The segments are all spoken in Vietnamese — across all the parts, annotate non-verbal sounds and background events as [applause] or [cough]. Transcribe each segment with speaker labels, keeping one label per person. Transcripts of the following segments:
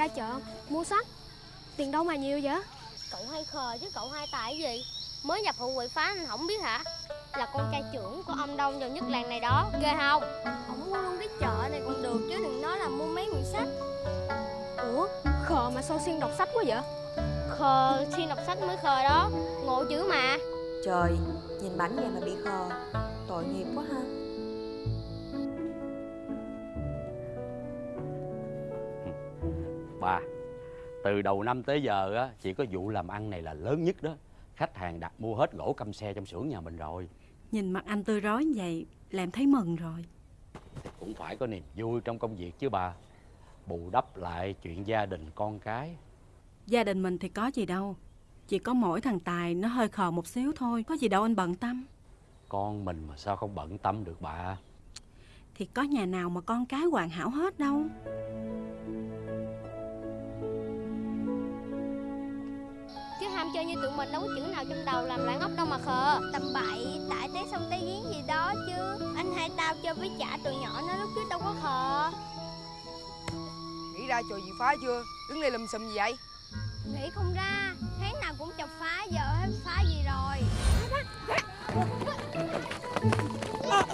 Speaker 1: ra chợ mua sách Tiền đâu mà nhiều vậy?
Speaker 2: Cậu hay khờ chứ cậu hai tài cái gì? Mới nhập hội quậy phá anh không biết hả? Là con trai trưởng của ông Đông giàu nhất làng này đó Ghê không?
Speaker 1: Không mua luôn cái chợ này còn được chứ đừng nói là mua mấy quyển sách. Ủa khờ mà sao xuyên đọc sách quá vậy?
Speaker 2: Khờ xuyên đọc sách mới khờ đó. Ngộ chữ mà.
Speaker 3: Trời, nhìn bảnh vậy mà bị khờ. Tội nghiệp quá ha
Speaker 4: Bà, từ đầu năm tới giờ á, chỉ có vụ làm ăn này là lớn nhất đó. Khách hàng đặt mua hết gỗ căm xe trong xưởng nhà mình rồi.
Speaker 5: Nhìn mặt anh tươi rói như vậy là em thấy mừng rồi
Speaker 4: Cũng phải có niềm vui trong công việc chứ bà. Bù đắp lại chuyện gia đình con cái.
Speaker 5: Gia đình mình thì có gì đâu Chỉ có mỗi thằng Tài nó hơi khờ một xíu thôi Có gì đâu anh bận tâm
Speaker 4: Con mình mà sao không bận tâm được bà.
Speaker 5: Thì có nhà nào mà con cái hoàn hảo hết đâu
Speaker 2: tụi mình đâu có chữ nào trong đầu làm lại ngốc đâu mà khờ.
Speaker 1: Tầm bậy tại té sông té giếng gì đó chứ. Anh hai tao chơi với chả tụi nhỏ nó lúc trước đâu có khờ.
Speaker 6: Nghĩ ra trò gì phá chưa? Đứng đây lùm xùm gì vậy?
Speaker 1: Nghĩ không ra. Tháng nào cũng chọc phá giờ hết phá gì rồi. Tao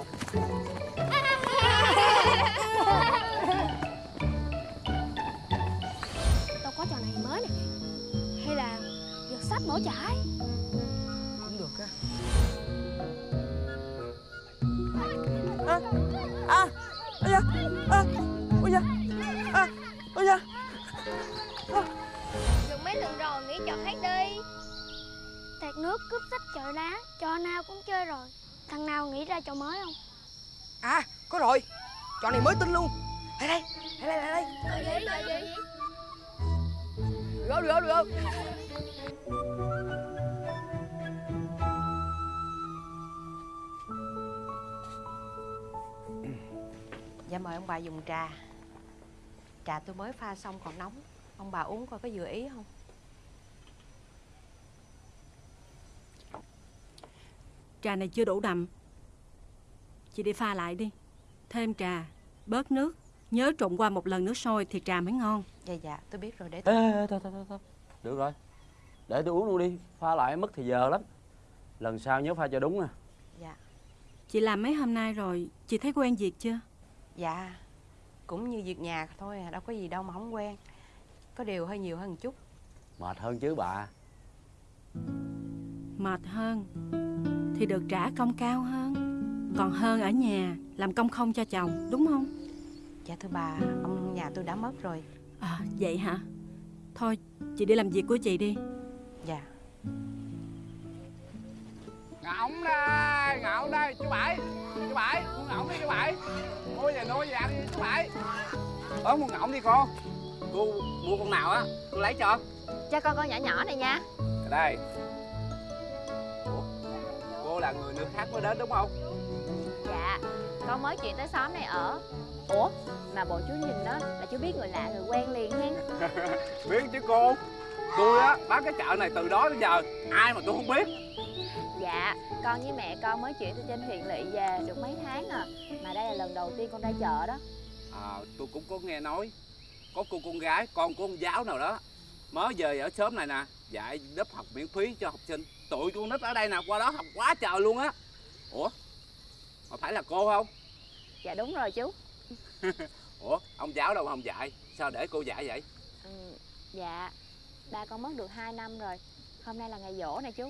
Speaker 1: giật sách nổ chải
Speaker 6: Cũng được á.
Speaker 3: À, à, ôi da, à, ôi da, à, ôi da.
Speaker 1: Được mấy lần rồi nghĩ trò khác đi. Tạt nước cướp sách chợ đá Trò nào cũng chơi rồi. Thằng nào nghĩ ra trò mới không?
Speaker 6: À có rồi. Trò này mới tin luôn. Lại đây Lại đây lại đây.
Speaker 1: Trò gì trò gì
Speaker 6: Được không được không được không
Speaker 3: Dạ mời ông bà dùng trà. Trà tôi mới pha xong còn nóng. Ông bà uống coi có vừa ý không?
Speaker 5: Trà này chưa đủ đậm. Chị đi pha lại đi. Thêm trà, bớt nước. Nhớ trộn qua một lần nước sôi thì trà mới ngon.
Speaker 3: Dạ dạ tôi biết rồi để
Speaker 4: Ê,
Speaker 3: tôi
Speaker 4: ê, ê, thôi, thôi, thôi, thôi. Được rồi. Để tôi uống luôn đi. Pha lại mất thì giờ lắm. Lần sau nhớ pha cho đúng nè.
Speaker 3: Dạ
Speaker 5: Chị làm mấy hôm nay rồi Chị thấy quen việc chưa
Speaker 3: Dạ Cũng như việc nhà thôi à Đâu có gì đâu mà không quen Có điều hơi nhiều hơn một chút
Speaker 4: Mệt hơn chứ bà.
Speaker 5: Mệt hơn Thì được trả công cao hơn Còn hơn ở nhà Làm công không cho chồng đúng không
Speaker 3: Dạ thưa bà Ông nhà tôi đã mất rồi
Speaker 5: À vậy hả Thôi chị đi làm việc của chị đi
Speaker 3: Dạ.
Speaker 7: Ngỗng đây ngỗng đây chú bảy chú bảy mua ngỗng đi chú bảy. Mua về nuôi về ăn đi chú bảy. Ớ mua ngỗng đi cô cô mua con nào á cô lấy cho.
Speaker 8: Cho con con nhỏ nhỏ này nha.
Speaker 7: Đây. Ủa cô là người nước khác mới đến đúng không?
Speaker 8: Dạ Con mới chuyển tới xóm này ở. Ủa Mà bộ chú nhìn đó là chú biết người lạ người quen liền hen. [laughs]
Speaker 7: Biết chứ cô tôi á bán cái chợ này từ đó đến giờ ai mà tôi không biết.
Speaker 8: Dạ Con với mẹ con mới chuyển từ trên huyện lỵ về được mấy tháng à. Mà đây là lần đầu tiên con ra chợ đó.
Speaker 7: À tôi cũng có nghe nói có cô con gái con của ông giáo nào đó mới về ở xóm này nè dạy lớp học miễn phí cho học sinh. Tụi con nít ở đây nè qua đó học quá trời luôn á. Ủa mà phải là cô không?
Speaker 8: Dạ đúng rồi chú. [laughs]
Speaker 7: Ủa ông giáo đâu mà không dạy? Sao để cô dạy vậy?
Speaker 8: Ừ, Dạ Ba con mất được 2 năm rồi. Hôm nay là ngày dỗ nè chú.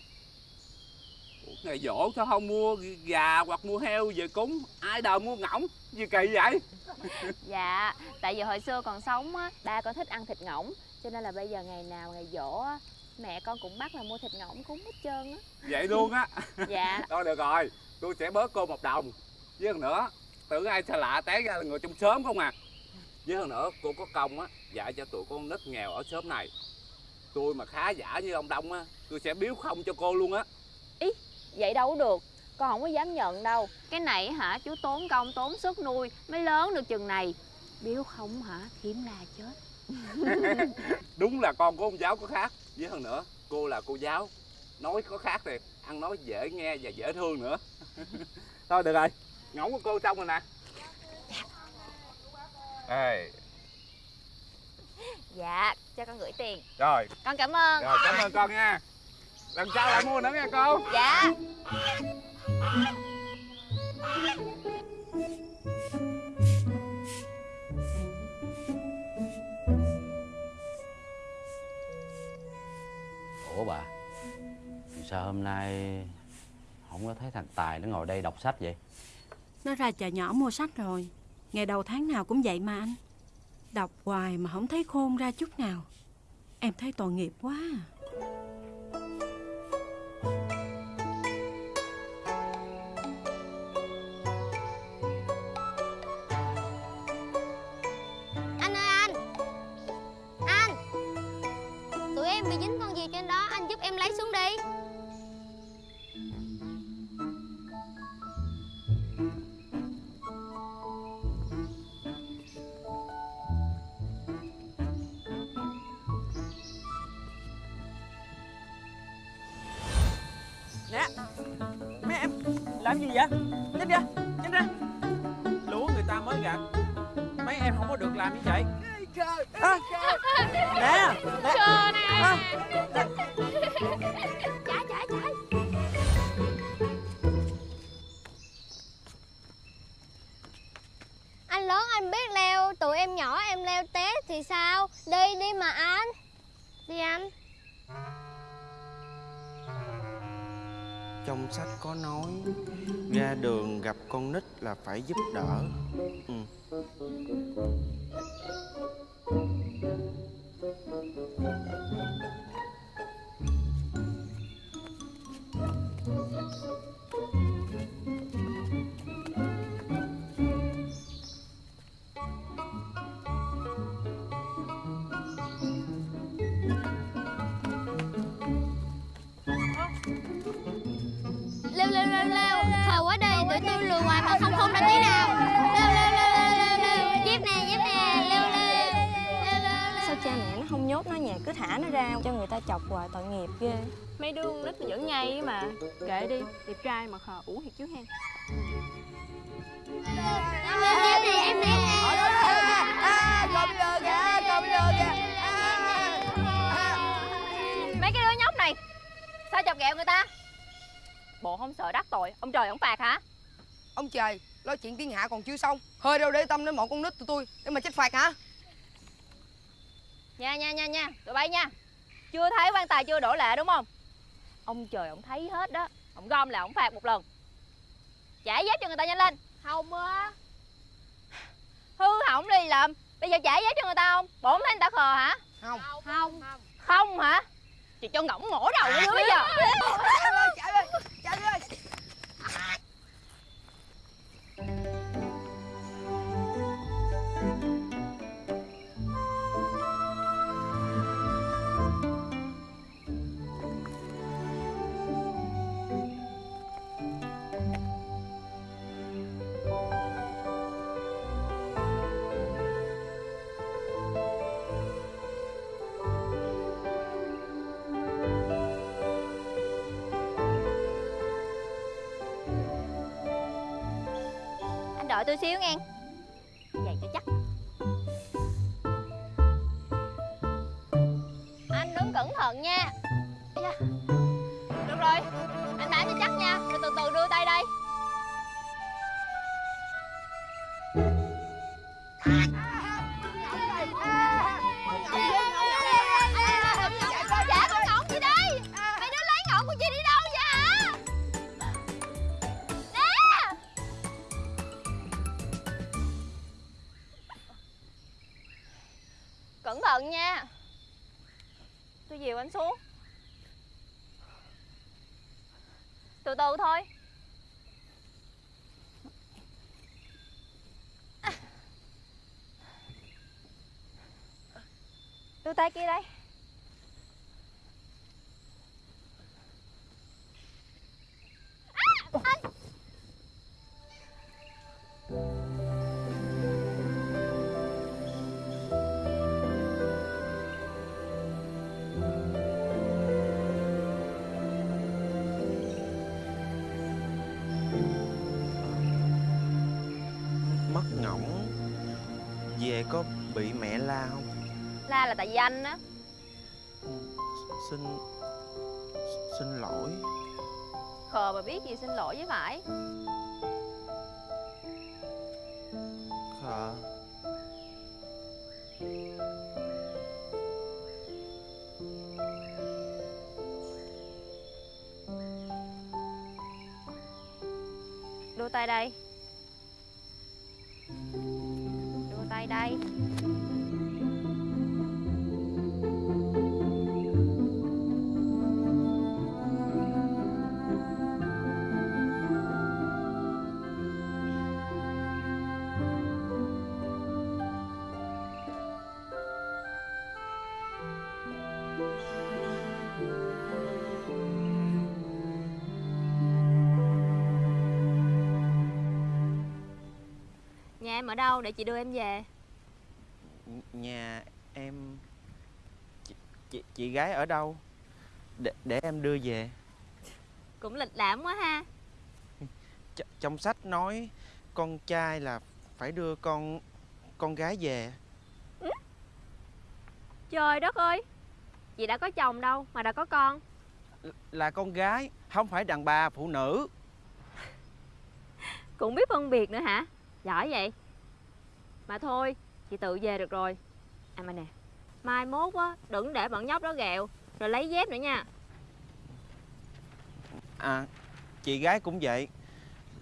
Speaker 7: Ngày dỗ sao không mua gà hoặc mua heo về cúng? Ai đời mua ngỗng? Gì kỳ vậy? [laughs]
Speaker 8: Dạ Tại vì hồi xưa còn sống á Ba con thích ăn thịt ngỗng. Cho nên là bây giờ ngày nào ngày dỗ á Mẹ con cũng bắt là mua thịt ngỗng cúng hết trơn á.
Speaker 7: Vậy luôn á? [laughs]
Speaker 8: Dạ. [laughs]
Speaker 7: Thôi được rồi tôi sẽ bớt cô một đồng. Với hơn nữa tưởng ai xa lạ té ra là người trong xóm không à. Với hơn nữa cô có công á dạy cho tụi con nít nghèo ở xóm này tôi mà khá giả như ông đông á tôi sẽ biếu không cho cô luôn á.
Speaker 8: Vậy đâu có được Con không có dám nhận đâu. Cái này hả chú tốn công tốn sức nuôi Mới lớn được chừng này. Biếu không hả thiếm la chết. [laughs]
Speaker 7: Đúng là con của ông giáo có khác với hơn nữa cô là cô giáo. Nói có khác thì ăn nói dễ nghe và dễ thương nữa. [laughs] Thôi được rồi ngỗng của cô xong rồi nè. Ê
Speaker 9: Dạ, cho con gửi tiền.
Speaker 7: Rồi,
Speaker 9: Con cảm ơn.
Speaker 7: Rồi cảm ơn con nha. Lần sau lại mua nữa nha cô
Speaker 9: Dạ.
Speaker 4: Ủa bà sao hôm nay không có thấy thằng tài nó ngồi đây đọc sách vậy?
Speaker 5: Nó ra chợ nhỏ mua sách rồi. Ngày đầu tháng nào cũng vậy mà anh Đọc hoài mà không thấy khôn ra chút nào Em thấy tội nghiệp quá à.
Speaker 2: Lớn anh biết leo. Tụi em nhỏ em leo té thì sao? Đi đi mà anh. Đi anh.
Speaker 10: Trong sách có nói, ra đường gặp con nít là phải giúp đỡ. Ừ.
Speaker 2: Leo Lừa hoài mà không không ra tí nào. Leo leo leo leo leo leo Dép nè dép nè. Leo leo Leo leo leo
Speaker 11: Sao cha mẹ nó không nhốt nó nhà cứ thả nó ra cho người ta chọc hoài tội nghiệp ghê.
Speaker 9: Mấy đứa con nít nó vẫn ngay mà. Kệ đi, đẹp trai mà khờ ủ thiệt chứ hen
Speaker 2: em
Speaker 12: bây giờ kìa
Speaker 9: Mấy cái đứa nhóc này Sao chọc ghẹo người ta? Bộ không sợ đắc tội Ông trời ông phạt hả
Speaker 12: Ông trời Lo chuyện thiên hạ còn chưa xong. Hơi đâu để tâm đến một con nít tụi tôi Để mà trách phạt hả?
Speaker 9: Nha nha nha nha Tụi bay nha. Chưa thấy quan tài chưa đổ lệ đúng không? Ông trời ông thấy hết đó. Ông gom là ông phạt một lần. Trả giấy cho người ta nhanh lên.
Speaker 2: Không á
Speaker 9: Hư hỏng đi làm. Bây giờ trả giấy cho người ta không? Bộ không thấy người ta khờ hả?
Speaker 12: Không.
Speaker 2: Không.
Speaker 9: Không hả? Chị cho ngỗng mổ đầu nữa bây giờ
Speaker 12: Chạy ơi chạy ơi
Speaker 9: tôi xíu nghe. Vậy cho chắc. Anh đứng cẩn thận nha. Yeah. Từ thôi. Đưa tay kia đây.
Speaker 10: Ngỗng về có bị mẹ la không?
Speaker 9: La là tại vì anh á.
Speaker 10: Xin Xin lỗi.
Speaker 9: Khờ mà biết gì xin lỗi với phải
Speaker 10: Khờ.
Speaker 9: Đưa tay đây đây. Nhà em ở đâu? Để chị đưa em về.
Speaker 10: Nhà em chị, chị, chị gái ở đâu? Để, để em đưa về.
Speaker 9: Cũng lịch lãm quá ha.
Speaker 10: Ch Trong sách nói Con trai là phải đưa con Con gái về.
Speaker 9: Trời đất ơi Chị đã có chồng đâu mà đã có con.
Speaker 10: Là con gái Không phải đàn bà phụ nữ.
Speaker 9: Cũng biết phân biệt nữa hả? Giỏi vậy. Mà thôi chị tự về được rồi À mà nè. Mai mốt á đừng để bọn nhóc đó ghẹo. Rồi lấy dép nữa nha.
Speaker 10: À Chị gái cũng vậy.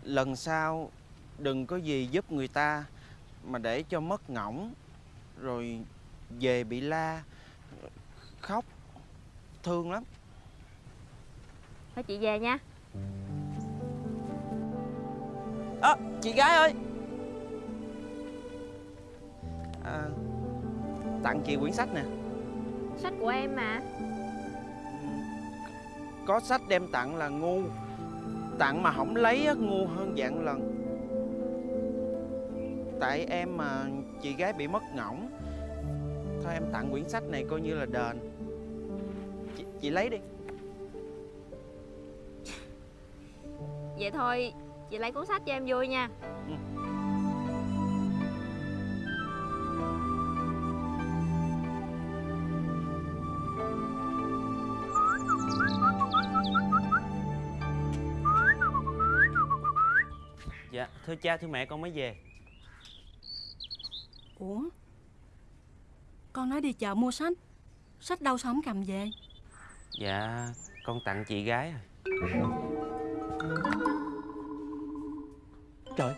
Speaker 10: Lần sau Đừng có gì giúp người ta Mà để cho mất ngỗng Rồi về bị la Khóc Thương lắm.
Speaker 9: Thôi chị về nha.
Speaker 10: À, Chị gái ơi. À, Tặng chị quyển sách nè.
Speaker 9: Sách của em mà.
Speaker 10: Có sách đem tặng là ngu Tặng mà không lấy ngu hơn vạn lần. Tại em mà chị gái bị mất ngỗng Thôi em tặng quyển sách này coi như là đền. Chị, chị lấy đi.
Speaker 9: Vậy thôi chị lấy cuốn sách cho em vui nha.
Speaker 10: Dạ thưa cha thưa mẹ con mới về.
Speaker 5: Ủa? Con nói đi chợ mua sách. Sách đâu sao không cầm về?
Speaker 10: Dạ con tặng chị gái à.
Speaker 4: Trời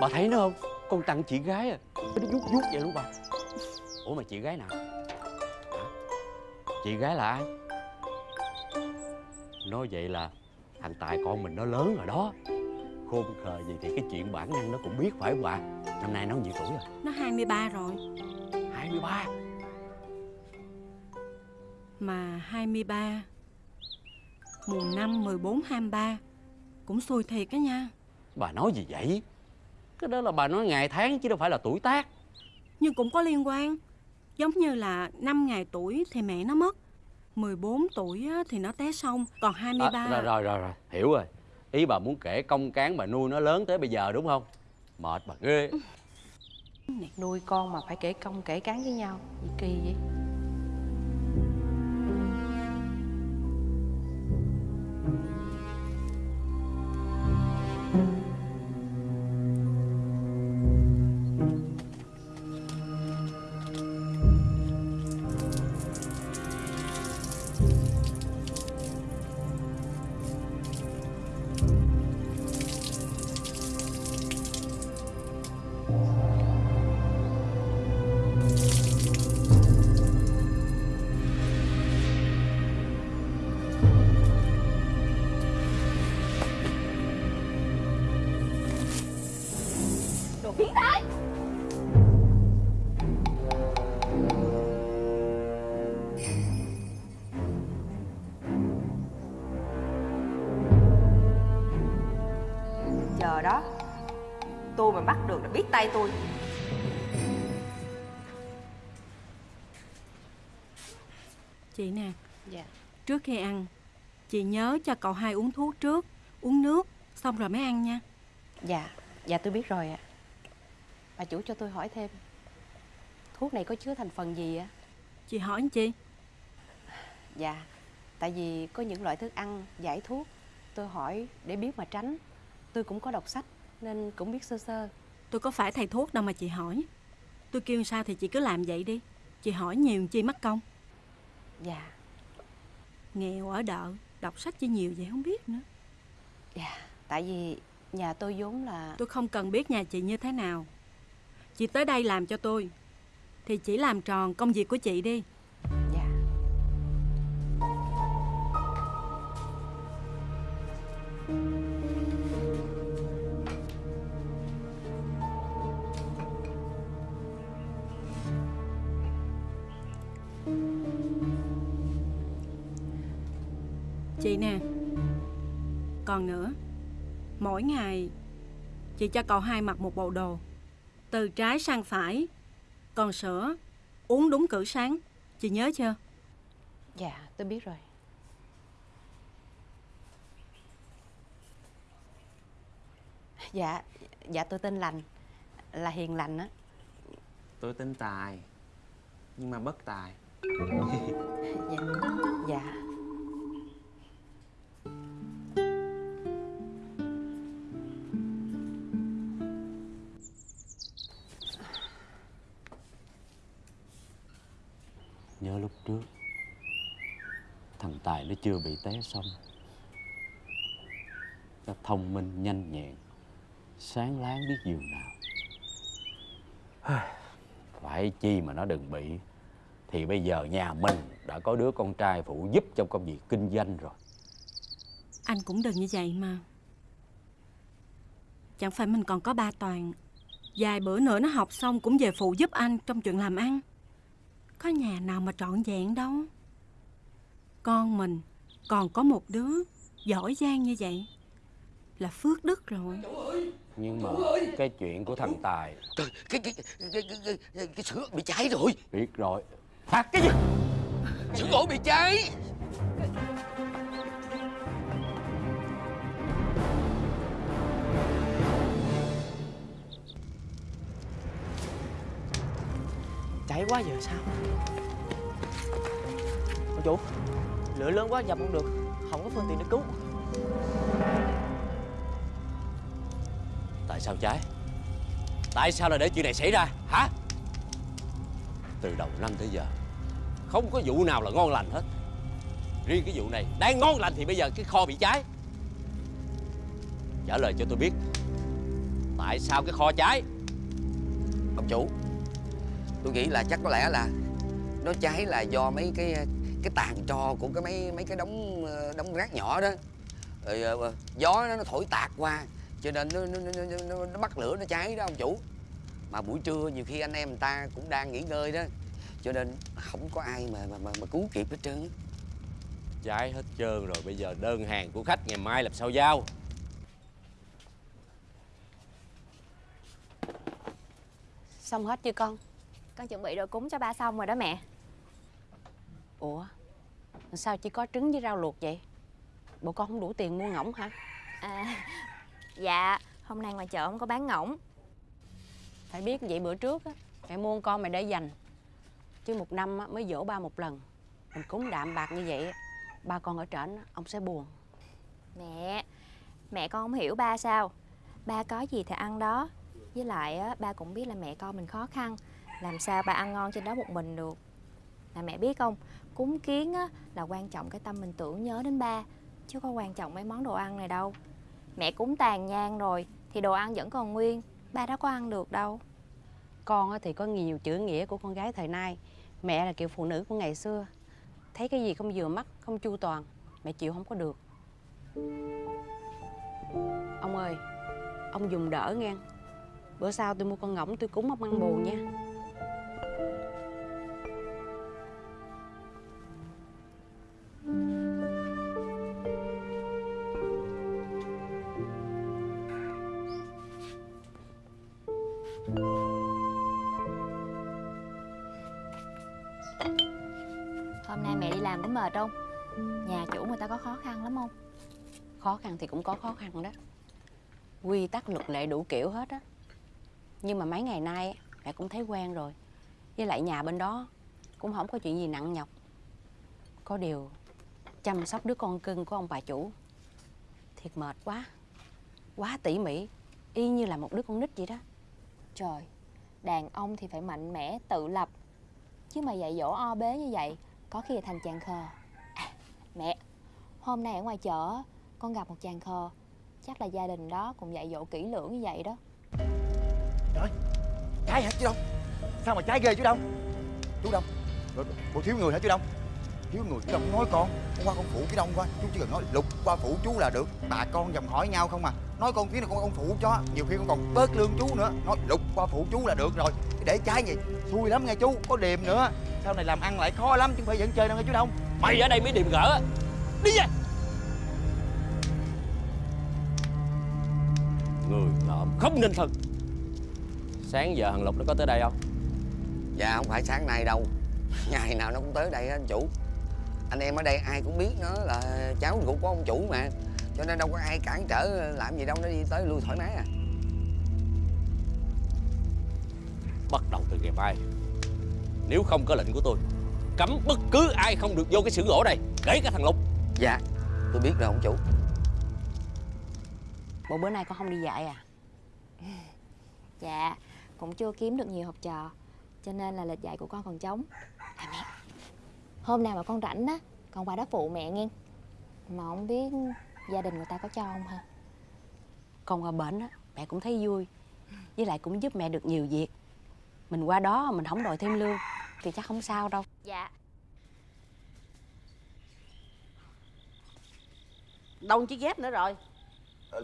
Speaker 4: Bà thấy nó không? Con tặng chị gái à. Nó vuốt vuốt vậy luôn bà. Ủa mà chị gái nào? Hả? Chị gái là ai? Nói vậy là Thằng Tài con mình nó lớn rồi đó Khôn khờ gì thì cái chuyện bản năng nó cũng biết phải không bà Năm nay nó nhiêu tuổi rồi?
Speaker 5: Nó 23 rồi.
Speaker 4: 23
Speaker 5: Mà 23 Mùa 5, 14, 23 Cũng xui thiệt á nha.
Speaker 4: Bà nói gì vậy? Cái đó là bà nói ngày tháng chứ đâu phải là tuổi tác.
Speaker 5: Nhưng cũng có liên quan. Giống như là 5 ngày tuổi thì mẹ nó mất 14 tuổi á, thì nó té xong Còn 23
Speaker 4: À, rồi, rồi rồi rồi. Hiểu rồi ý bà muốn kể công cán bà nuôi nó lớn tới bây giờ, đúng không? Mệt bà ghê.
Speaker 3: Nuôi con mà phải kể công, kể cán với nhau. Gì kỳ vậy?
Speaker 13: Đó. Tôi mà bắt được là biết tay tôi.
Speaker 5: Chị nè
Speaker 3: Dạ.
Speaker 5: Trước khi ăn Chị nhớ cho cậu hai uống thuốc trước Uống nước Xong rồi mới ăn nha.
Speaker 3: Dạ Dạ tôi biết rồi ạ. Bà chủ cho tôi hỏi thêm. Thuốc này có chứa thành phần gì ạ?
Speaker 5: Chị hỏi anh chi?
Speaker 3: Dạ Tại vì có những loại thức ăn giải thuốc Tôi hỏi để biết mà tránh Tôi cũng có đọc sách Nên cũng biết sơ sơ.
Speaker 5: Tôi có phải thầy thuốc đâu mà chị hỏi. Tôi kêu sao thì chị cứ làm vậy đi. Chị hỏi nhiều chi mất công.
Speaker 3: Dạ.
Speaker 5: Nghèo ở đợ Đọc sách chi nhiều vậy không biết nữa.
Speaker 3: Dạ Tại vì nhà tôi vốn là
Speaker 5: Tôi không cần biết nhà chị như thế nào. Chị tới đây làm cho tôi. Thì chỉ làm tròn công việc của chị đi Chị nè. Còn nữa Mỗi ngày Chị cho cậu hai mặc một bộ đồ Từ trái sang phải. Còn sữa Uống đúng cử sáng Chị nhớ chưa?
Speaker 3: Dạ tôi biết rồi. Dạ Dạ tôi tên Lành Là Hiền Lành á.
Speaker 10: Tôi tên Tài Nhưng mà bất tài. [laughs]
Speaker 3: Dạ Dạ
Speaker 4: lúc trước. Thằng Tài nó chưa bị té xong. Nó thông minh, nhanh nhẹn, Sáng láng biết giường nào. [sighs] Phải chi mà nó đừng bị. Thì bây giờ nhà mình đã có đứa con trai phụ giúp trong công việc kinh doanh rồi.
Speaker 5: Anh cũng đừng như vậy mà. Chẳng phải mình còn có ba toàn. Vài bữa nữa nó học xong cũng về phụ giúp anh trong chuyện làm ăn. Có nhà nào mà trọn vẹn đâu Con mình còn có một đứa giỏi giang như vậy Là phước đức rồi
Speaker 4: Nhưng mà cái chuyện của thằng Tài
Speaker 6: Trời, cái cái cái cái, cái, cái, cái sữa bị cháy rồi
Speaker 4: Biết rồi
Speaker 6: Hả? Cái gì? Sữa gỗ bị cháy
Speaker 14: Cháy quá giờ sao? Ông chủ, Lửa lớn quá dập không được, Không có phương tiện để cứu.
Speaker 4: Tại sao cháy Tại sao lại để chuyện này xảy ra, hả? Từ đầu năm tới giờ, Không có vụ nào là ngon lành hết. Riêng cái vụ này Đang ngon lành thì bây giờ cái kho bị cháy. Trả lời cho tôi biết, Tại sao cái kho cháy?
Speaker 6: Ông chủ Tôi nghĩ là chắc có lẽ là Nó cháy là do mấy cái cái tàn tro của cái mấy mấy cái đống ờ, đống rác nhỏ đó. Rồi ờ, gió nó, nó thổi tạt qua cho nên nó, nó, nó, nó, nó bắt lửa nó cháy đó ông chủ. Mà buổi trưa nhiều khi anh em người ta cũng đang nghỉ ngơi đó cho nên không có ai mà mà mà, mà cứu kịp hết trơn
Speaker 4: Cháy hết trơn rồi Bây giờ đơn hàng của khách ngày mai làm sao giao?
Speaker 3: Xong hết chưa con
Speaker 8: Con chuẩn bị đồ cúng cho ba xong rồi đó mẹ.
Speaker 3: Ủa? Sao chỉ có trứng với rau luộc vậy? Bộ con không đủ tiền mua ngỗng hả?
Speaker 8: À [laughs] Dạ Hôm nay ngoài chợ không có bán ngỗng.
Speaker 3: Phải biết vậy bữa trước á Mẹ mua con mày để dành. Chứ một năm á, mới dỗ ba một lần. Mình cúng đạm bạc như vậy Ba con ở trển ông sẽ buồn.
Speaker 8: Mẹ Mẹ con không hiểu ba sao. Ba có gì thì ăn đó. Với lại á, ba cũng biết là mẹ con mình khó khăn làm sao bà ăn ngon trên đó một mình được? Là mẹ biết không? Cúng kiến á, là quan trọng cái tâm mình tưởng nhớ đến ba Chứ có quan trọng mấy món đồ ăn này đâu. Mẹ cúng tàn nhang rồi Thì đồ ăn vẫn còn nguyên Ba đó có ăn được đâu.
Speaker 3: Con thì có nhiều chữ nghĩa của con gái thời nay. Mẹ là kiểu phụ nữ của ngày xưa. Thấy cái gì không vừa mắt, không chu toàn Mẹ chịu không có được. Ông ơi Ông dùng đỡ nghe. Bữa sau tôi mua con ngỗng tôi cúng ông ăn bù nha.
Speaker 8: Khăn
Speaker 3: thì cũng có khó khăn đó. Quy tắc luật lệ đủ kiểu hết á. Nhưng mà mấy ngày nay mẹ cũng thấy quen rồi. Với lại nhà bên đó cũng không có chuyện gì nặng nhọc. Có điều chăm sóc đứa con cưng của ông bà chủ thiệt mệt quá quá tỉ mỉ y như là một đứa con nít vậy đó.
Speaker 8: Trời, đàn ông thì phải mạnh mẽ, tự lập. Chứ mà dạy dỗ o bế như vậy Có khi là thành chàng khờ. À, Mẹ, hôm nay ở ngoài chợ con gặp một chàng khờ. Chắc là gia đình đó cũng dạy dỗ kỹ lưỡng như vậy đó.
Speaker 15: Trái hả chú Đông? Sao mà trái ghê chú Đông? Chú Đông Bộ, thiếu người hả chú Đông? Thiếu người chú Đông nói con Con qua con phụ chú Đông qua Chú chỉ cần nói lục qua phụ chú là được. Bà con dòng hỏi nhau không mà Nói con tiếng này con con phụ cho. Nhiều khi con còn bớt lương chú nữa. Nói lục qua phụ chú là được rồi. Để trái gì Xui lắm nghe chú Có điềm nữa. Sau này làm ăn lại khó lắm Chứ không phải dẫn chơi đâu nghe chú Đông.
Speaker 4: Mày ở đây mới điềm gỡ. Đi về Người ngợm không nên thân. Sáng giờ thằng Lục nó có tới đây không?
Speaker 6: Dạ không phải sáng nay đâu. Ngày nào nó cũng tới đây á anh chủ. Anh em ở đây ai cũng biết nó là cháu ruột của ông chủ mà. Cho nên đâu có ai cản trở làm gì đâu Nó đi tới lui thoải mái à.
Speaker 4: Bắt đầu từ ngày mai Nếu không có lệnh của tôi Cấm bất cứ ai không được vô cái xưởng gỗ này Kể cả thằng Lục.
Speaker 6: Dạ tôi biết rồi ông chủ
Speaker 3: bộ bữa nay con không đi dạy à? [laughs]
Speaker 8: Dạ, cũng chưa kiếm được nhiều học trò Cho nên là lịch dạy của con còn trống. À mẹ. Hôm nào mà con rảnh á Con qua đó phụ mẹ nghe. Mà không biết gia đình người ta có cho không? Ha
Speaker 3: con qua bển á mẹ cũng thấy vui. Với lại cũng giúp mẹ được nhiều việc. Mình qua đó mình không đòi thêm lương thì chắc không sao đâu.
Speaker 8: Dạ.
Speaker 16: Đâu chiếc dép nữa rồi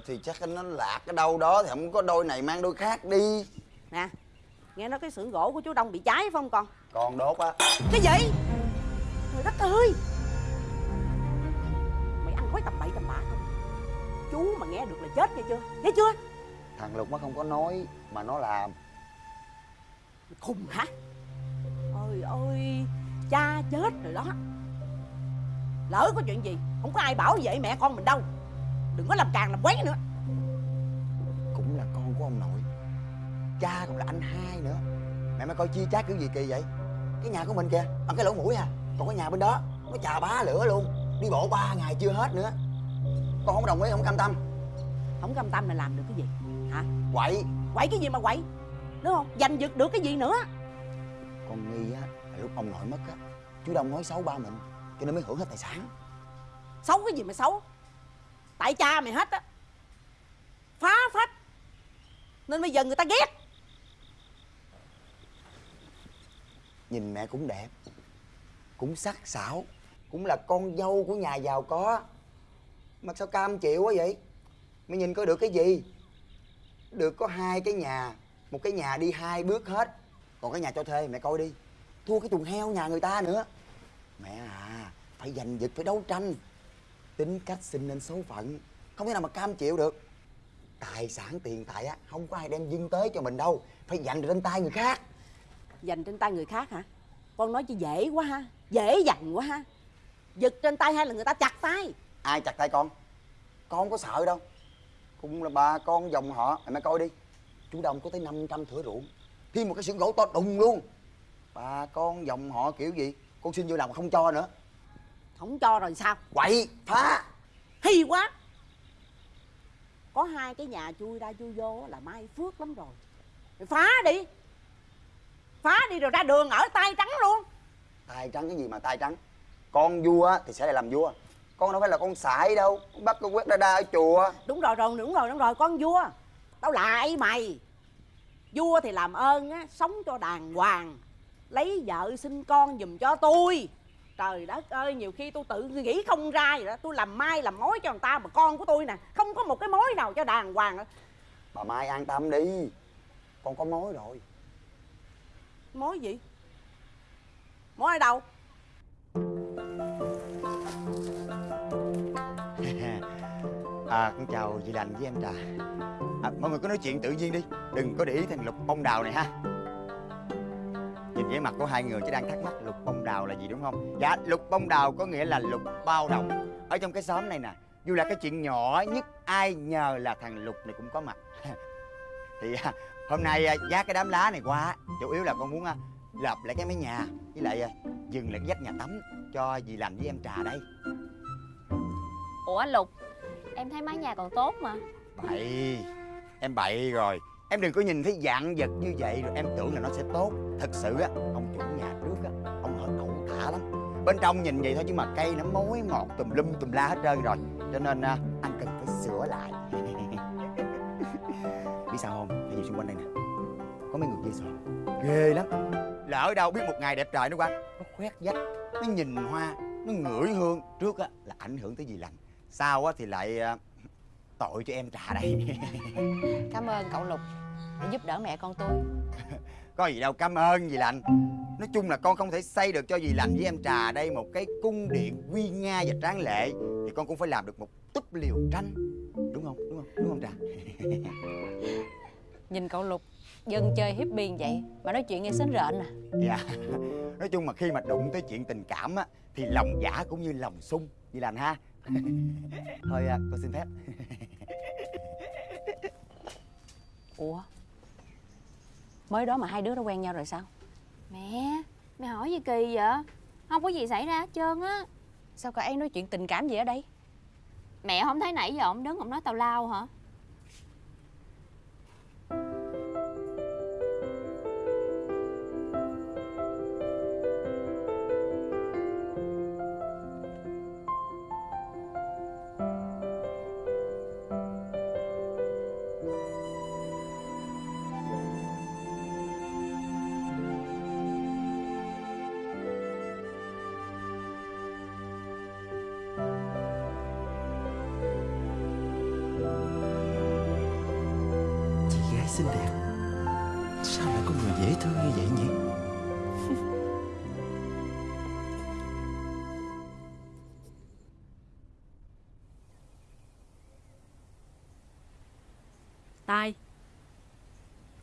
Speaker 15: Thì chắc nó lạc ở đâu đó Thì không có đôi này mang đôi khác đi.
Speaker 16: Nè Nghe nói cái xưởng gỗ của chú Đông bị cháy phải không con?
Speaker 15: Còn đốt á.
Speaker 16: Cái gì? Trời đất ơi! Mày ăn quấy tầm bậy tầm bạ không? Chú mà nghe được là chết nghe chưa? Nghe chưa?
Speaker 15: Thằng Lục nó không có nói Mà nó làm.
Speaker 16: Mày khùng hả? Ôi ôi Cha chết rồi đó. Lỡ có chuyện gì Không có ai bảo vệ mẹ con mình đâu Đừng có làm càng làm quấy nữa.
Speaker 15: Cũng là con của ông nội. Cha còn là anh hai nữa. Mẹ mới coi chia chác kiểu gì kỳ vậy? Cái nhà của mình kìa Bằng cái lỗ mũi à. Còn cái nhà bên đó Nó chà bá lửa luôn. Đi bộ ba ngày chưa hết nữa. Con không đồng ý không cam tâm.
Speaker 16: Không cam tâm là làm được cái gì? Hả?
Speaker 15: Quậy.
Speaker 16: Quậy cái gì mà quậy? Đúng không? Giành giật được cái gì nữa?
Speaker 15: Con nghi á là lúc ông nội mất á Chú Đông nói xấu ba mình Cho nên mới hưởng hết tài sản.
Speaker 16: Xấu cái gì mà xấu Tại cha mày hết á. Phá phách. Nên bây giờ người ta ghét.
Speaker 15: Nhìn mẹ cũng đẹp, Cũng sắc sảo, Cũng là con dâu của nhà giàu có. Mà sao cam chịu quá vậy? Mày nhìn có được cái gì? Được có hai cái nhà, Một cái nhà đi hai bước hết. Còn cái nhà cho thuê, mẹ coi đi. Thua cái chuồng heo nhà người ta nữa. Mẹ à Phải giành giật, phải đấu tranh. Tính cách sinh nên số phận. Không thể nào mà cam chịu được. Tài sản tiền tài á Không có ai đem dưng tới cho mình đâu. Phải dành trên tay người khác.
Speaker 16: Dành trên tay người khác hả? Con nói chứ dễ quá ha. Dễ dành quá ha. Giật trên tay hay là người ta chặt tay?
Speaker 15: Ai chặt tay con? Con không có sợ đâu. Cũng là bà con dòng họ. Mày mày coi đi. Chú đông có tới 500 thửa ruộng. Thêm một cái xưởng gỗ to đùng luôn. Bà con dòng họ kiểu gì? Con xin vô làm không cho nữa
Speaker 16: Không cho rồi sao?
Speaker 15: Quậy phá.
Speaker 16: Hay quá. Có hai cái nhà chui ra chui vô là mai phước lắm rồi. Mày phá đi. Phá đi rồi ra đường ở tay trắng luôn.
Speaker 15: Tay trắng cái gì mà tay trắng? Con vua thì sẽ là làm vua. Con đâu phải là con sải đâu. Con bắt con quét đa đa ở chùa.
Speaker 16: Đúng rồi rồi đúng rồi đúng rồi con vua. Tao lại mày? Vua thì làm ơn á Sống cho đàng hoàng. Lấy vợ sinh con giùm cho tôi Trời đất ơi nhiều khi tôi tự nghĩ không ra vậy đó. Tôi làm mai làm mối cho người ta Mà con của tôi nè Không có một cái mối nào cho đàng hoàng hết.
Speaker 15: bà mai an tâm đi con có mối rồi.
Speaker 16: Mối gì? Mối ở đâu? [laughs]
Speaker 15: À con chào chị lành với em trà. À, mọi người cứ nói chuyện tự nhiên đi đừng có để ý thằng lục bông đào này ha nhìn vẻ mặt của hai người chỉ đang thắc mắc lục bông đào là gì đúng không? Dạ lục bông đào có nghĩa là lục bao đồng. Ở trong cái xóm này nè dù là cái chuyện nhỏ nhất ai nhờ là thằng lục này cũng có mặt. [laughs] Thì à, hôm nay à, vác cái đám lá này qua chủ yếu là con muốn à, lập lại cái mái nhà với lại dừng lại dắt nhà tắm cho dì lành với em trà đây.
Speaker 8: Ủa Lục Em thấy mái nhà còn tốt mà.
Speaker 15: Bậy em bậy rồi em đừng có nhìn thấy dạng vật như vậy rồi em tưởng là nó sẽ tốt. Thật sự á ông chủ nhà trước á ông hơi ẩu thả lắm. Bên trong nhìn vậy thôi chứ mà cây nó mối mọt tùm lum tùm la hết trơn rồi. Cho nên à, anh cần phải sửa lại. [laughs] Biết sao không? Tại gì xung quanh đây nè. Có mấy người kia sao ghê lắm. Lỡ đâu biết một ngày đẹp trời nó qua nó khoét vách nó nhìn hoa nó ngửi hương. Trước á là ảnh hưởng tới gì lành. Sau á thì lại à, tội cho em trà đây. [laughs]
Speaker 3: Cảm ơn cậu Lục Đã giúp đỡ mẹ con tôi. [laughs]
Speaker 15: Có gì đâu cảm ơn dì lành nói chung là con không thể xây được cho dì lành với em trà đây một cái cung điện uy nga và tráng lệ thì con cũng phải làm được một túp liều tranh. Đúng không? Đúng không? Đúng không trà? [laughs]
Speaker 3: Nhìn cậu Lục Dân chơi hippie vậy Mà nói chuyện nghe sến rợn à.
Speaker 15: Dạ. Nói chung mà khi mà đụng tới chuyện tình cảm á thì lòng giả cũng như lòng sung. Dì lành ha [laughs] thôi à, con xin phép. [laughs]
Speaker 3: Ủa? Mới đó mà hai đứa đã quen nhau rồi sao?
Speaker 8: Mẹ Mẹ hỏi gì kỳ vậy? Không có gì xảy ra hết trơn á.
Speaker 3: Sao cậu ấy nói chuyện tình cảm gì ở đây?
Speaker 8: Mẹ không thấy nãy giờ ông đứng ông nói tào lao hả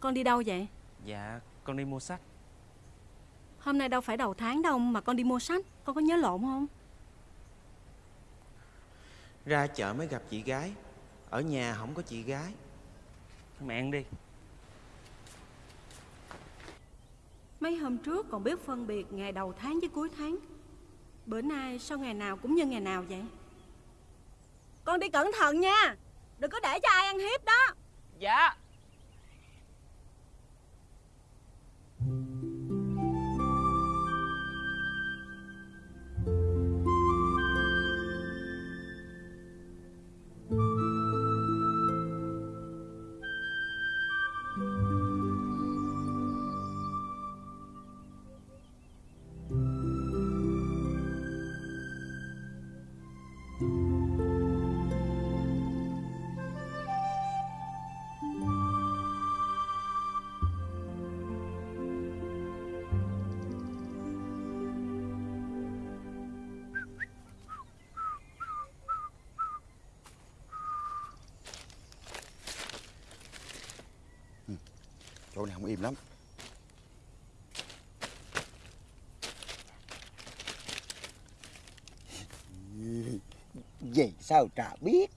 Speaker 5: Con đi đâu vậy?
Speaker 10: Dạ con đi mua sách.
Speaker 5: Hôm nay đâu phải đầu tháng đâu mà con đi mua sách. Con có nhớ lộn không?
Speaker 10: Ra chợ mới gặp chị gái. Ở nhà không có chị gái. Mẹ ăn đi.
Speaker 5: Mấy hôm trước còn biết phân biệt ngày đầu tháng với cuối tháng. Bữa nay sao ngày nào cũng như ngày nào vậy? Con đi cẩn thận nha. Đừng có để cho ai ăn hiếp đó.
Speaker 14: Dạ
Speaker 15: không im lắm. Vậy sao trà biết?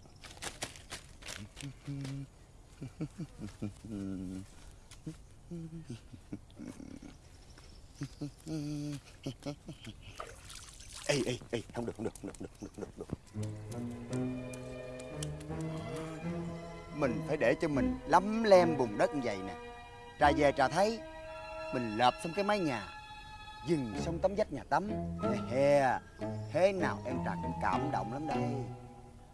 Speaker 15: Ê ê ê không được không được không được không được không được, không được, không được. mình phải để cho mình lấm lem bùn đất như vậy nè trà về trà thấy mình lợp xong cái mái nhà dừng xong tấm vách nhà tắm. He he thế nào em trà cũng cảm động lắm đây.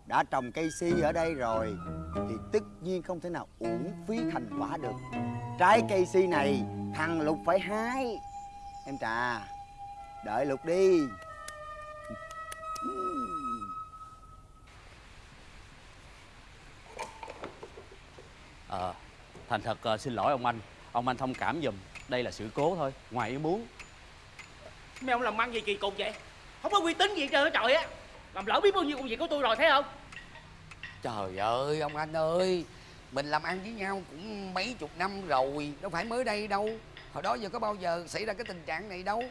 Speaker 15: Đã trồng cây si ở đây rồi thì tất nhiên không thể nào uổng phí thành quả được. Trái cây si này thằng lục phải hái. Em trà đợi lục đi.
Speaker 4: Ờ, thành thật ờ, xin lỗi ông anh. Ông anh thông cảm giùm Đây là sự cố thôi, ngoài ý muốn.
Speaker 14: Mấy ông làm ăn gì kỳ cục vậy? Không có uy tín gì hết trơn á trời á. Làm lỡ biết bao nhiêu công việc của tôi rồi thấy không?
Speaker 6: Trời ơi ông anh ơi Mình làm ăn với nhau cũng mấy chục năm rồi Đâu phải mới đây đâu. Hồi đó giờ có bao giờ xảy ra cái tình trạng này đâu.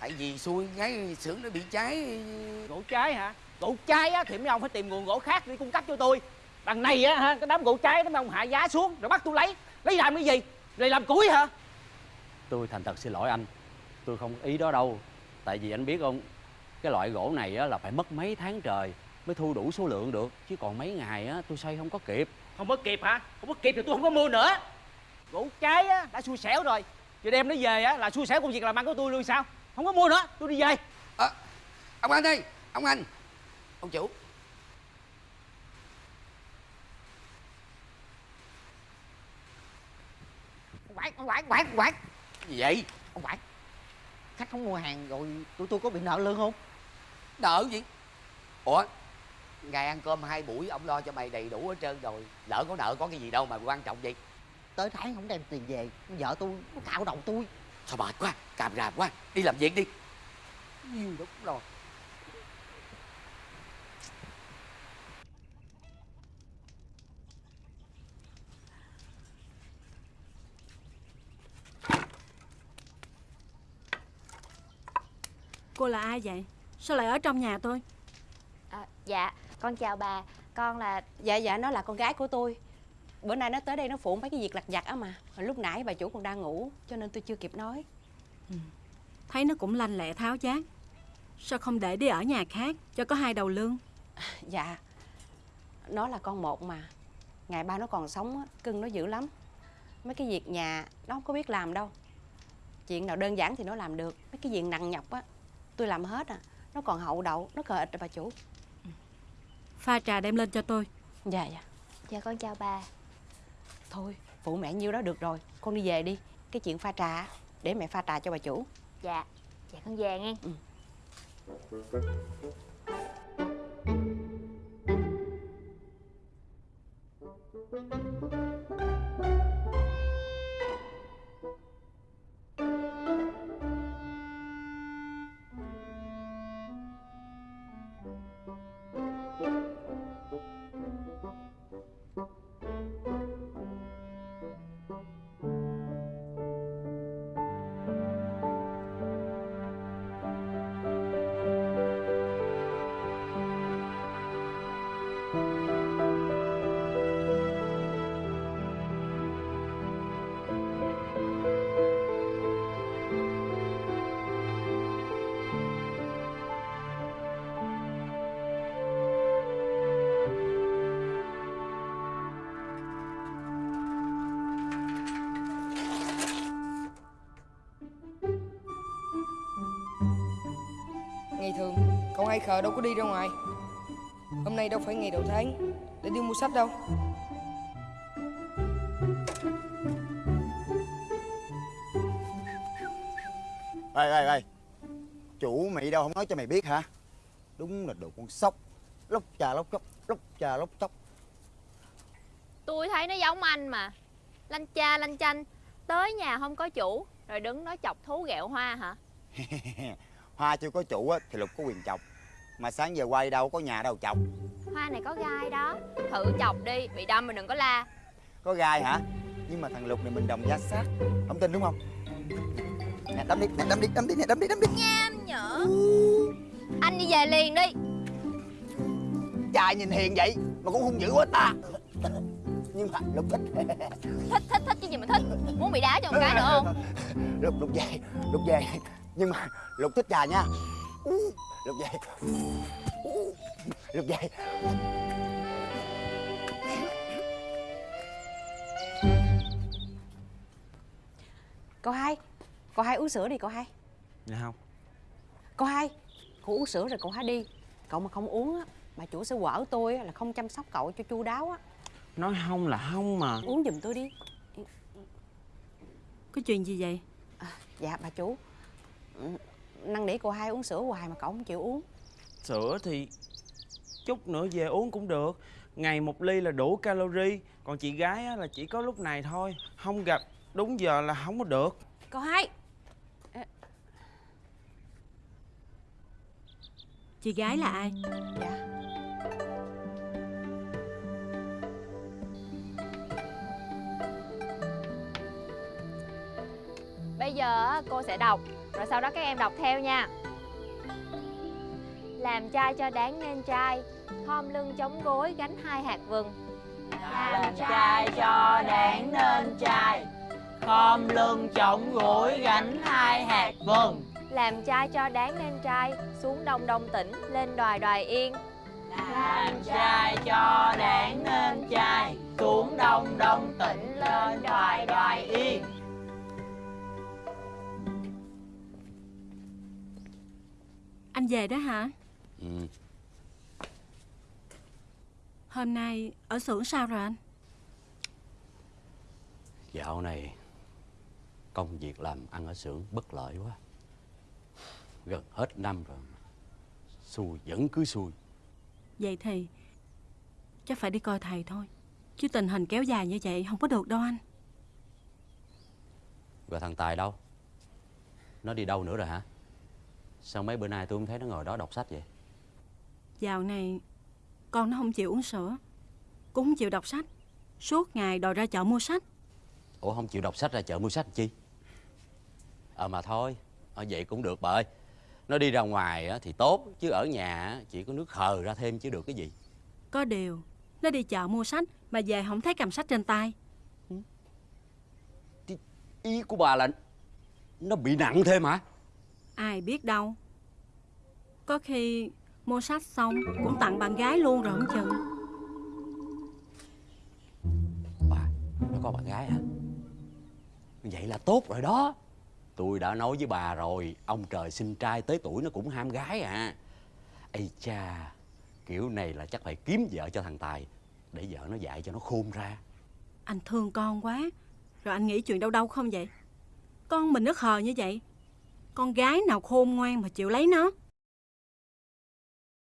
Speaker 6: Tại vì xui cái xưởng nó bị cháy.
Speaker 14: Gỗ cháy hả? Gỗ cháy á thì mấy ông phải tìm nguồn gỗ khác để cung cấp cho tôi. Đằng này á ha Cái đám gỗ cháy đó mấy ông hạ giá xuống Rồi bắt tôi lấy. Lấy làm cái gì Rồi làm củi hả?
Speaker 4: Tôi thành thật xin lỗi anh. Tôi không ý đó đâu. Tại vì anh biết không Cái loại gỗ này á, là phải mất mấy tháng trời Mới thu đủ số lượng được. Chứ còn mấy ngày á, tôi xây không có kịp.
Speaker 14: Không có kịp hả? Không có kịp thì tôi không có mua nữa. Gỗ cháy á, đã xui xẻo rồi. Giờ đem nó về á, là xui xẻo công việc làm ăn của tôi luôn sao? Không có mua nữa, tôi đi về.
Speaker 6: À, Ông anh ơi, ông anh. Ông chủ
Speaker 14: quản, ông quản, quản, quản
Speaker 6: Gì vậy?
Speaker 14: Ông quản Khách không mua hàng rồi tụi tôi có bị nợ lương không?
Speaker 6: Nợ gì? Ủa? Ngày ăn cơm hai buổi ông lo cho mày đầy đủ hết trơn rồi. Lỡ có nợ có cái gì đâu mà quan trọng vậy.
Speaker 14: Tới tháng không đem tiền về Vợ tôi nó cạo đầu tôi.
Speaker 6: Sao mệt quá, càm ràm quá. Đi làm việc đi.
Speaker 14: Nhiều lắm rồi
Speaker 5: Cô là ai vậy? Sao lại ở trong nhà tôi?
Speaker 8: À, dạ, con chào bà. Con là
Speaker 3: Dạ dạ nó là con gái của tôi. Bữa nay nó tới đây nó phụ mấy cái việc lặt vặt á mà. Lúc nãy bà chủ còn đang ngủ Cho nên tôi chưa kịp nói.
Speaker 5: Thấy nó cũng lanh lẹ tháo giác Sao không để đi ở nhà khác Cho có hai đầu lương?
Speaker 3: Dạ. Nó là con một mà. Ngày ba nó còn sống á, cưng nó dữ lắm. Mấy cái việc nhà nó không có biết làm đâu. Chuyện nào đơn giản thì nó làm được. Mấy cái việc nặng nhọc á Tôi làm hết à. Nó còn hậu đậu Nó cờ ịch rồi bà chủ.
Speaker 5: Pha trà đem lên cho tôi.
Speaker 3: Dạ dạ.
Speaker 8: Dạ con chào bà.
Speaker 3: Thôi phụ mẹ nhiêu đó được rồi. Con đi về đi. Cái chuyện pha trà á, Để mẹ pha trà cho bà chủ.
Speaker 8: Dạ, dạ con về nghe.
Speaker 12: Ngày hai khờ đâu có đi ra ngoài. Hôm nay đâu phải ngày đầu tháng Để đi mua sách đâu.
Speaker 15: Ê ê ê. Chủ mày đâu không nói cho mày biết hả? Đúng là đồ con sóc. Lóc trà lóc chóc Lóc trà lóc chóc.
Speaker 8: Tôi thấy nó giống anh mà. Lanh cha lanh chanh. Tới nhà không có chủ Rồi đứng nói chọc thú ghẹo hoa hả? [laughs]
Speaker 15: Hoa chưa có chủ á, thì Lục có quyền chọc Mà sáng giờ quay đâu có nhà đâu chọc.
Speaker 8: Hoa này có gai đó. Thử chọc đi Bị đâm mà đừng có la.
Speaker 15: Có gai hả? Nhưng mà thằng Lục này mình đồng giá sát. Không tin đúng không? Nè đâm đi, nè đâm đi, đâm đi, nè đâm đi, đâm đi.
Speaker 8: Nham nhở? Anh đi về liền đi.
Speaker 15: Trai nhìn hiền vậy Mà cũng hung dữ quá ta. Nhưng mà Lục thích.
Speaker 8: Thích thích thích chứ gì mà thích. Muốn bị đá cho một cái nữa không?
Speaker 15: Lục, Lục về, Lục về. Nhưng mà Lục thích trà nha Lục về Lục về
Speaker 3: Cậu hai Cậu hai uống sữa đi cậu hai.
Speaker 10: Dạ không.
Speaker 3: Cậu hai Cậu uống sữa rồi cậu hai đi. Cậu mà không uống á Bà chủ sẽ quở tôi á, là không chăm sóc cậu cho chu đáo á.
Speaker 10: Nói không là không mà.
Speaker 3: Uống giùm tôi đi.
Speaker 5: Có chuyện gì vậy?
Speaker 3: Dạ bà chủ. Ừ, Năn nỉ cô hai uống sữa hoài mà cậu không chịu uống.
Speaker 10: Sữa thì Chút nữa về uống cũng được. Ngày một ly là đủ calorie Còn chị gái á, là chỉ có lúc này thôi. Không gặp đúng giờ là không có được.
Speaker 3: Cậu hai.
Speaker 5: Chị gái là ai?
Speaker 3: Dạ.
Speaker 8: Bây giờ á, cô sẽ đọc sau đó các em đọc theo nha. Làm trai cho đáng nên trai Khom lưng chống gối gánh hai hạt vừng.
Speaker 14: Làm trai cho đáng nên trai Khom lưng chống gối gánh hai hạt vừng.
Speaker 8: Làm trai cho đáng nên trai Xuống đông đông tỉnh Lên đoài đoài yên.
Speaker 14: Làm trai cho đáng nên trai Xuống đông đông tỉnh lên đoài đoài yên
Speaker 5: Anh về đó hả?
Speaker 4: Ừ.
Speaker 5: Hôm nay ở xưởng sao rồi anh?
Speaker 4: Dạo này công việc làm ăn ở xưởng bất lợi quá. Gần hết năm rồi. Xui vẫn cứ xui.
Speaker 5: Vậy thì chắc phải đi coi thầy thôi Chứ tình hình kéo dài như vậy không có được đâu anh
Speaker 4: Rồi thằng Tài đâu? Nó đi đâu nữa rồi hả? Sao mấy bữa nay tôi không thấy nó ngồi đó đọc sách vậy?
Speaker 5: Dạo này con nó không chịu uống sữa Cũng không chịu đọc sách Suốt ngày đòi ra chợ mua sách
Speaker 4: Ủa không chịu đọc sách ra chợ mua sách chi? Ờ mà thôi, ở vậy cũng được bà ơi. Nó đi ra ngoài á thì tốt, chứ ở nhà á chỉ có nước hờ ra thêm chứ được cái gì.
Speaker 5: Có điều Nó đi chợ mua sách Mà về không thấy cầm sách trên tay
Speaker 4: Ý của bà là nó bị nặng thêm hả?
Speaker 5: Ai biết đâu Có khi mua sách xong Cũng tặng bạn gái luôn rồi không chừng
Speaker 4: Nó có bạn gái hả? Vậy là tốt rồi đó. Tôi đã nói với bà rồi, ông trời sinh trai tới tuổi nó cũng ham gái à. Ây cha, kiểu này là chắc phải kiếm vợ cho thằng Tài để vợ nó dạy cho nó khôn ra.
Speaker 5: Anh thương con quá Rồi anh nghĩ chuyện đâu đâu không vậy Con mình nó khờ như vậy con gái nào khôn ngoan mà chịu lấy nó?